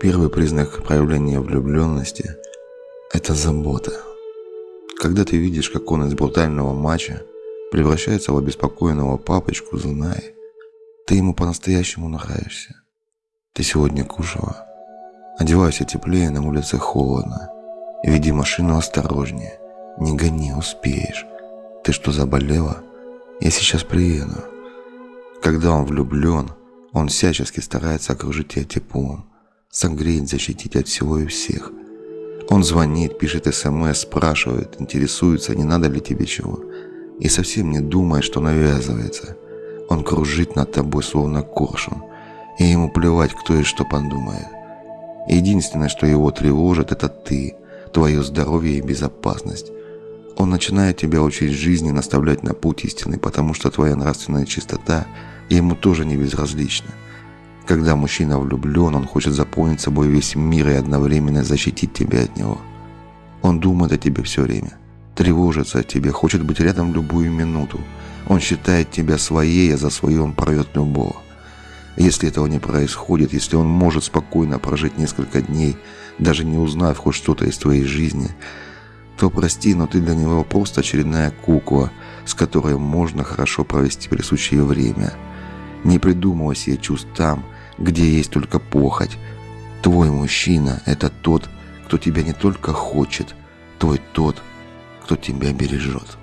Первый признак проявления влюбленности – это забота. Когда ты видишь, как он из брутального матча превращается в обеспокоенного папочку, знай, ты ему по-настоящему нравишься. Ты сегодня кушала. Одевайся теплее, на улице холодно. Веди машину осторожнее. Не гони, успеешь. Ты что, заболела? Я сейчас приеду. Когда он влюблен, он всячески старается окружить тебя теплом, согреть, защитить от всего и всех. Он звонит, пишет смс, спрашивает, интересуется, не надо ли тебе чего. И совсем не думает, что навязывается. Он кружит над тобой, словно коршун. И ему плевать, кто и что подумает. Единственное, что его тревожит, это ты, твое здоровье и безопасность. Он начинает тебя учить жизни, наставлять на путь истины, потому что твоя нравственная чистота ему тоже не безразлична. Когда мужчина влюблен, он хочет заполнить собой весь мир и одновременно защитить тебя от него. Он думает о тебе все время, тревожится о тебе, хочет быть рядом любую минуту. Он считает тебя своей, а за свое он порвет любого. Если этого не происходит, если он может спокойно прожить несколько дней, даже не узнав хоть что-то из твоей жизни, то прости, но ты для него просто очередная кукла, с которой можно хорошо провести присущее время. Не придумывай себе чувств там, где есть только похоть. Твой мужчина – это тот, кто тебя не только хочет, твой тот, кто тебя бережет.